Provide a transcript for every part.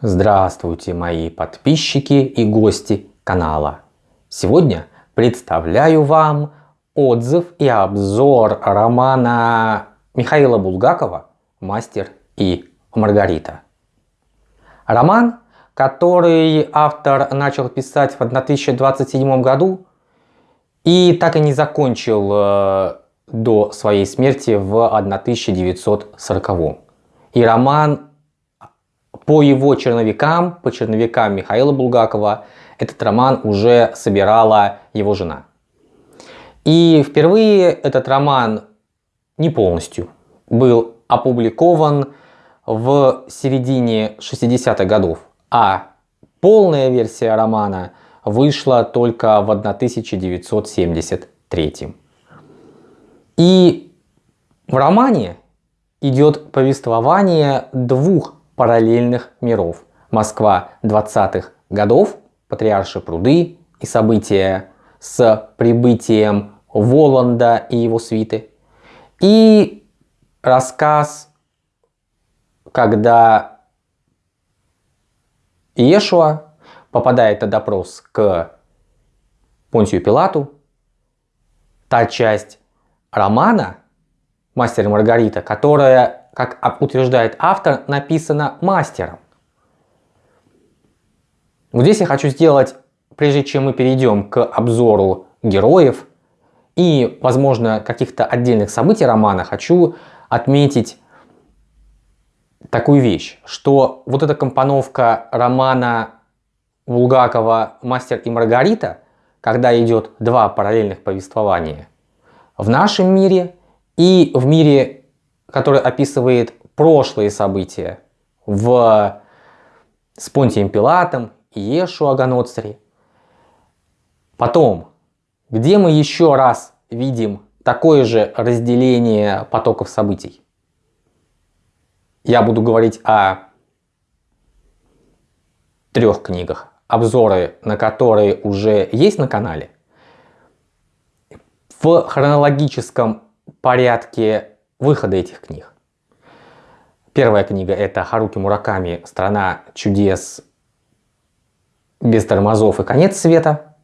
Здравствуйте, мои подписчики и гости канала. Сегодня представляю вам отзыв и обзор романа Михаила Булгакова «Мастер и Маргарита». Роман, который автор начал писать в 1027 году и так и не закончил э, до своей смерти в 1940. И роман по его черновикам, по черновикам Михаила Булгакова, этот роман уже собирала его жена. И впервые этот роман не полностью был опубликован в середине 60-х годов, а полная версия романа вышла только в 1973. И в романе идет повествование двух параллельных миров. Москва 20-х годов, Патриарши пруды и события с прибытием Воланда и его свиты. И рассказ, когда Иешуа попадает на допрос к Понтию Пилату, та часть романа «Мастер и Маргарита», которая как утверждает автор, написано мастером. Вот здесь я хочу сделать, прежде чем мы перейдем к обзору героев и, возможно, каких-то отдельных событий романа, хочу отметить такую вещь, что вот эта компоновка романа Булгакова «Мастер и Маргарита», когда идет два параллельных повествования, в нашем мире и в мире который описывает прошлые события в с Понтием Пилатом и Ешу Аганоцари. Потом, где мы еще раз видим такое же разделение потоков событий? Я буду говорить о трех книгах, обзоры на которые уже есть на канале. В хронологическом порядке выхода этих книг. Первая книга это Харуки Мураками «Страна чудес без тормозов и конец света».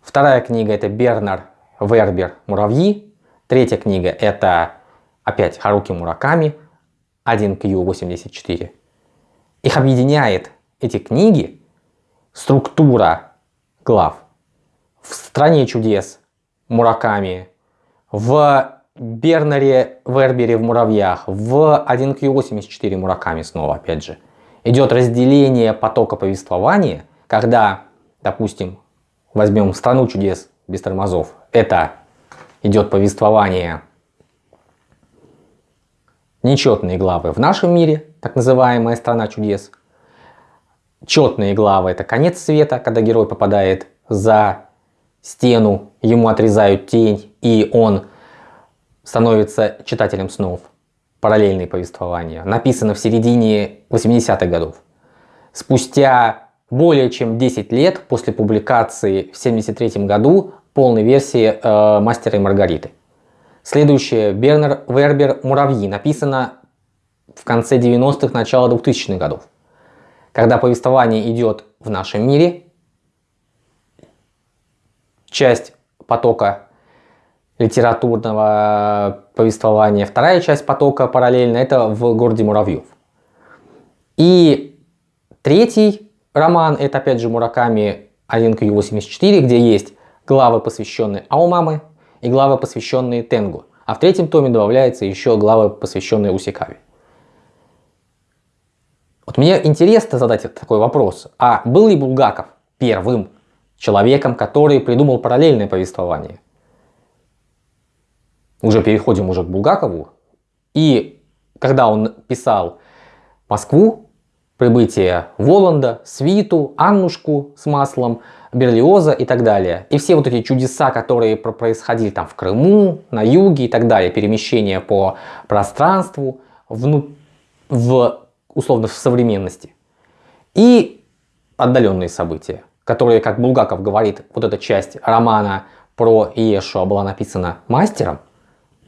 Вторая книга это Бернар Вербер «Муравьи». Третья книга это опять Харуки Мураками 1Q84. Их объединяет эти книги структура глав в «Стране чудес» Мураками, в Бернаре Вербере в муравьях, в 1Q84 Мураками снова, опять же, идет разделение потока повествования, когда, допустим, возьмем «Страну чудес без тормозов», это идет повествование нечетные главы в нашем мире, так называемая «Страна чудес», четные главы это конец света, когда герой попадает за стену, ему отрезают тень, и он становится читателем снов. Параллельные повествования. Написано в середине 80-х годов. Спустя более чем 10 лет после публикации в 73 году полной версии э, «Мастера и Маргариты». Следующее Бернер Вербер «Муравьи» написано в конце 90-х, начало 2000-х годов. Когда повествование идет в нашем мире, часть потока литературного повествования. Вторая часть потока параллельно это в городе Муравьев. И третий роман это опять же Мураками 1Q84, где есть главы, посвященные Аумамы и главы, посвященные Тенгу. А в третьем томе добавляется еще главы, посвященные Усикаве. Вот мне интересно задать такой вопрос. А был ли Булгаков первым человеком, который придумал параллельное повествование? Уже переходим уже к Булгакову. И когда он писал Москву, прибытие Воланда, Свиту, Аннушку с маслом, Берлиоза и так далее. И все вот эти чудеса, которые происходили там в Крыму, на юге и так далее, перемещение по пространству, вну... в, условно в современности. И отдаленные события, которые, как Булгаков говорит, вот эта часть романа про Иешуа была написана мастером,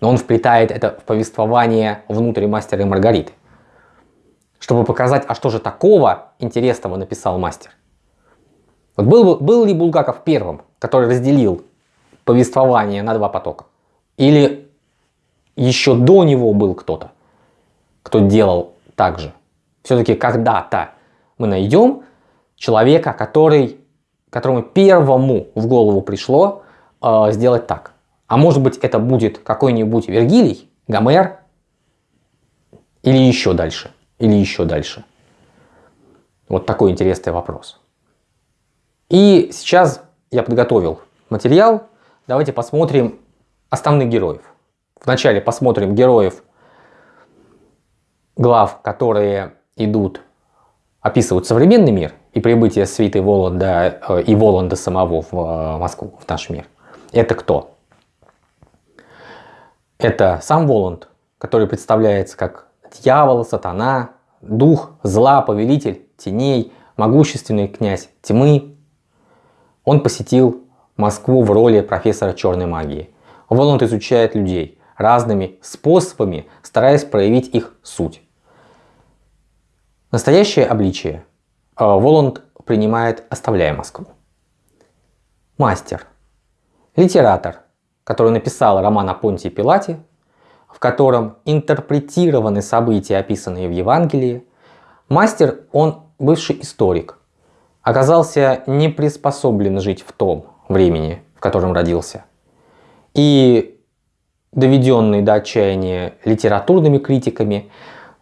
но он вплетает это в повествование внутрь мастера и Маргариты. чтобы показать, а что же такого интересного написал мастер. Вот был, был ли Булгаков первым, который разделил повествование на два потока? Или еще до него был кто-то, кто делал так же? Все-таки когда-то мы найдем человека, который, которому первому в голову пришло э, сделать так. А может быть это будет какой-нибудь Вергилий, Гомер или еще дальше, или еще дальше. Вот такой интересный вопрос. И сейчас я подготовил материал. Давайте посмотрим основных героев. Вначале посмотрим героев глав, которые идут, описывают современный мир и прибытие свиты Воланда э, и Воланда самого в э, Москву, в наш мир. Это кто? Это сам Воланд, который представляется как дьявол, сатана, дух зла, повелитель теней, могущественный князь тьмы. Он посетил Москву в роли профессора черной магии. Воланд изучает людей разными способами, стараясь проявить их суть. Настоящее обличие э, Воланд принимает, оставляя Москву. Мастер, литератор, который написал роман о Понтии Пилате, в котором интерпретированы события, описанные в Евангелии. Мастер, он бывший историк, оказался не приспособлен жить в том времени, в котором родился. И доведенный до отчаяния литературными критиками,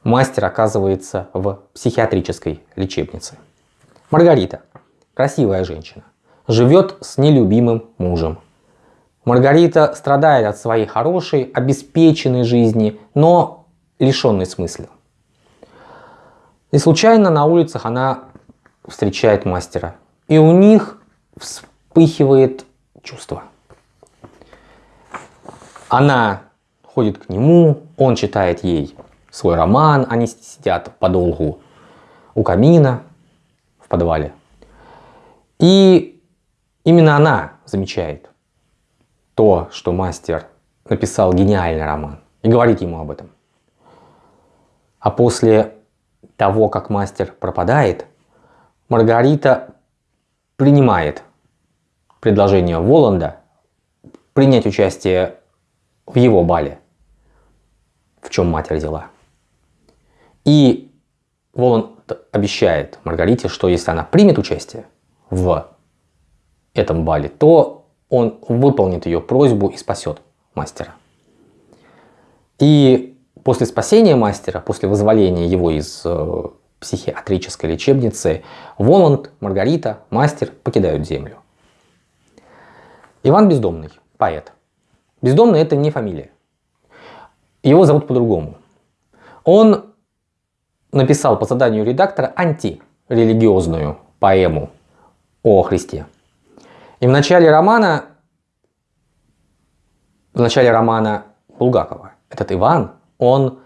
мастер оказывается в психиатрической лечебнице. Маргарита, красивая женщина, живет с нелюбимым мужем. Маргарита страдает от своей хорошей, обеспеченной жизни, но лишенной смысла. И случайно на улицах она встречает мастера. И у них вспыхивает чувство. Она ходит к нему, он читает ей свой роман, они сидят подолгу у камина в подвале. И именно она замечает, то, что мастер написал гениальный роман и говорит ему об этом. А после того, как мастер пропадает, Маргарита принимает предложение Воланда принять участие в его бале, в чем мать родила. И Воланд обещает Маргарите, что если она примет участие в этом бале, то он выполнит ее просьбу и спасет мастера. И после спасения мастера, после вызволения его из э, психиатрической лечебницы, Воланд, Маргарита, мастер покидают землю. Иван Бездомный, поэт. Бездомный это не фамилия. Его зовут по-другому. Он написал по заданию редактора антирелигиозную поэму о Христе. И в начале романа, в начале романа Булгакова, этот Иван, он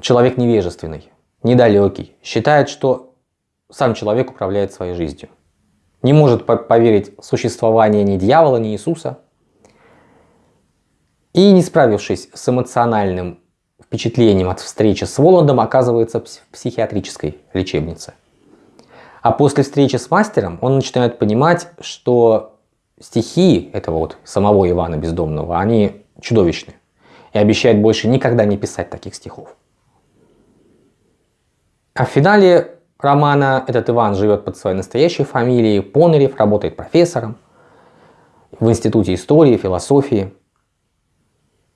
человек невежественный, недалекий, считает, что сам человек управляет своей жизнью. Не может поверить в существование ни дьявола, ни Иисуса. И не справившись с эмоциональным впечатлением от встречи с Воландом, оказывается в психиатрической лечебнице. А после встречи с мастером он начинает понимать, что стихи этого вот самого Ивана Бездомного, они чудовищны. И обещает больше никогда не писать таких стихов. А в финале романа этот Иван живет под своей настоящей фамилией, Понарев, работает профессором в Институте истории, философии.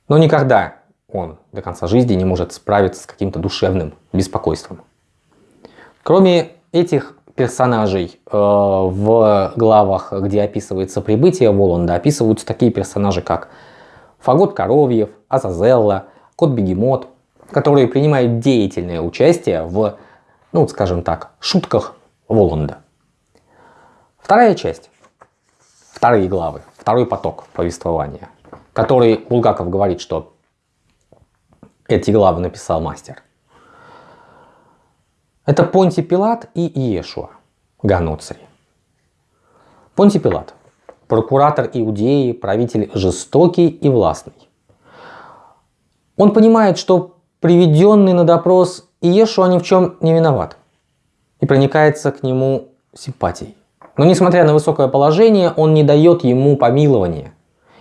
Но никогда он до конца жизни не может справиться с каким-то душевным беспокойством. Кроме этих персонажей э, в главах, где описывается прибытие Воланда, описываются такие персонажи, как Фагот Коровьев, Азазелла, Кот Бегемот, которые принимают деятельное участие в, ну скажем так, шутках Воланда. Вторая часть, вторые главы, второй поток повествования, который Булгаков говорит, что эти главы написал мастер – это Понти Пилат и Иешуа Ганоцри. Понти Пилат – прокуратор Иудеи, правитель жестокий и властный. Он понимает, что приведенный на допрос Иешуа ни в чем не виноват и проникается к нему симпатией. Но несмотря на высокое положение, он не дает ему помилования.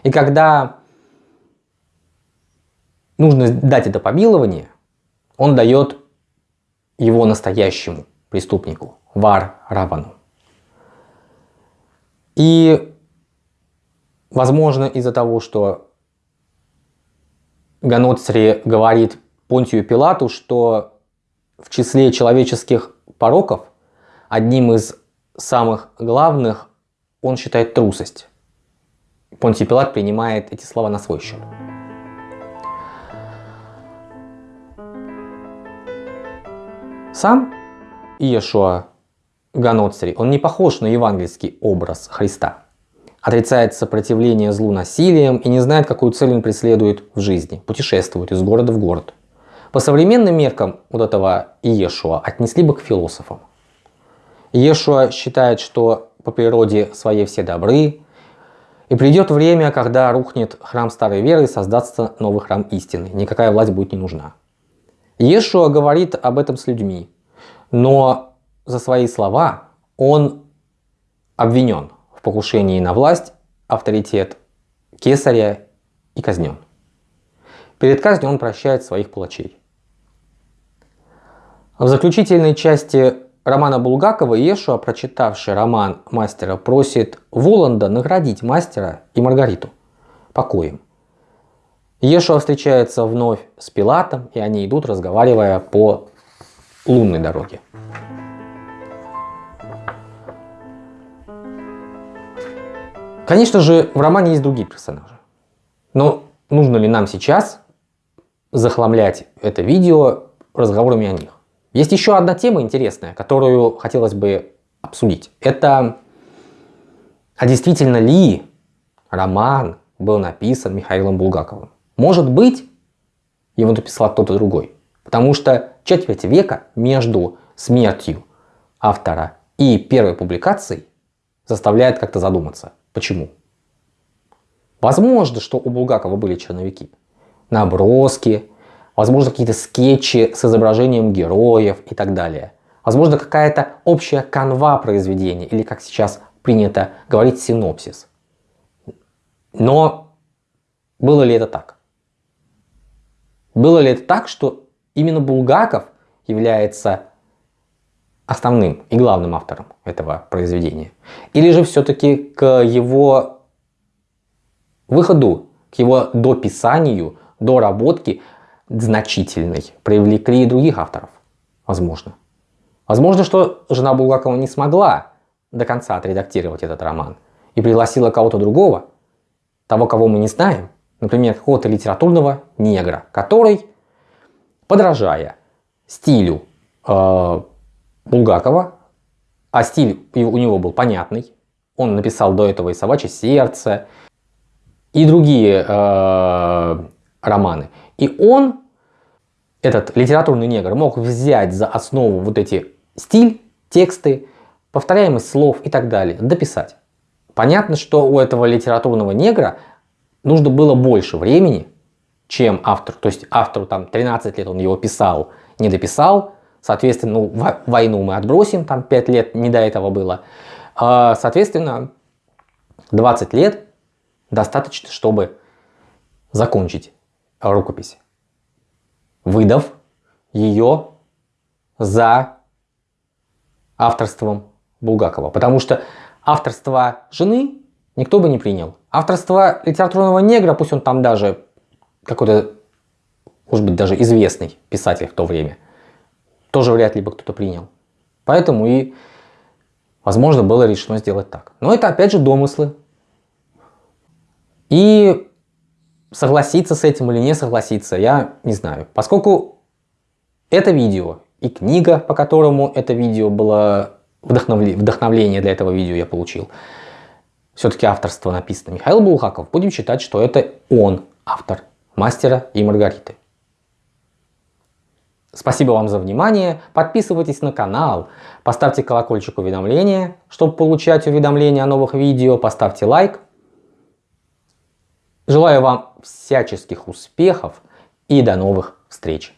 И когда нужно дать это помилование, он дает его настоящему преступнику, Вар Равану. И, возможно, из-за того, что Ганоцри говорит Понтию Пилату, что в числе человеческих пороков одним из самых главных он считает трусость. Понтий Пилат принимает эти слова на свой счет. Сам Иешуа Ганоцри, он не похож на евангельский образ Христа. Отрицает сопротивление злу насилием и не знает, какую цель он преследует в жизни. Путешествует из города в город. По современным меркам вот этого Иешуа отнесли бы к философам. Иешуа считает, что по природе своей все добры, и придет время, когда рухнет храм старой веры и создастся новый храм истины. Никакая власть будет не нужна. Иешуа говорит об этом с людьми, но за свои слова он обвинен в покушении на власть, авторитет кесаря и казнен. Перед казнью он прощает своих палачей. В заключительной части романа Булгакова Иешуа, прочитавший роман мастера, просит Воланда наградить мастера и Маргариту покоем. Иешуа встречается вновь с Пилатом, и они идут, разговаривая по лунной дороге. Конечно же, в романе есть другие персонажи. Но нужно ли нам сейчас захламлять это видео разговорами о них? Есть еще одна тема интересная, которую хотелось бы обсудить. Это, а действительно ли роман был написан Михаилом Булгаковым? Может быть, его написал кто-то другой. Потому что четверть века между смертью автора и первой публикацией заставляет как-то задуматься. Почему? Возможно, что у Булгакова были черновики, наброски, возможно какие-то скетчи с изображением героев и так далее. Возможно какая-то общая канва произведения или как сейчас принято говорить синопсис. Но было ли это так? Было ли это так, что именно Булгаков является основным и главным автором этого произведения? Или же все-таки к его выходу, к его дописанию, доработке значительной привлекли и других авторов? Возможно. Возможно, что жена Булгакова не смогла до конца отредактировать этот роман и пригласила кого-то другого, того, кого мы не знаем, например, какого-то литературного негра, который, подражая стилю э, Булгакова, а стиль у него был понятный, он написал до этого и «Собачье сердце», и другие э, романы. И он, этот литературный негр, мог взять за основу вот эти стиль, тексты, повторяемость слов и так далее, дописать. Понятно, что у этого литературного негра нужно было больше времени, чем автор. То есть автору там 13 лет он его писал, не дописал. Соответственно, ну, войну мы отбросим, там 5 лет не до этого было. А, соответственно, 20 лет достаточно, чтобы закончить рукопись, выдав ее за авторством Булгакова. Потому что авторство жены никто бы не принял. Авторство литературного негра, пусть он там даже какой-то, может быть, даже известный писатель в то время, тоже вряд ли бы кто-то принял. Поэтому и, возможно, было решено сделать так. Но это опять же домыслы. И согласиться с этим или не согласиться, я не знаю. Поскольку это видео и книга, по которому это видео было вдохновление для этого видео я получил, все-таки авторство написано Михаил Булгаков, будем считать, что это он автор «Мастера и Маргариты». Спасибо вам за внимание, подписывайтесь на канал, поставьте колокольчик уведомления, чтобы получать уведомления о новых видео, поставьте лайк. Желаю вам всяческих успехов и до новых встреч!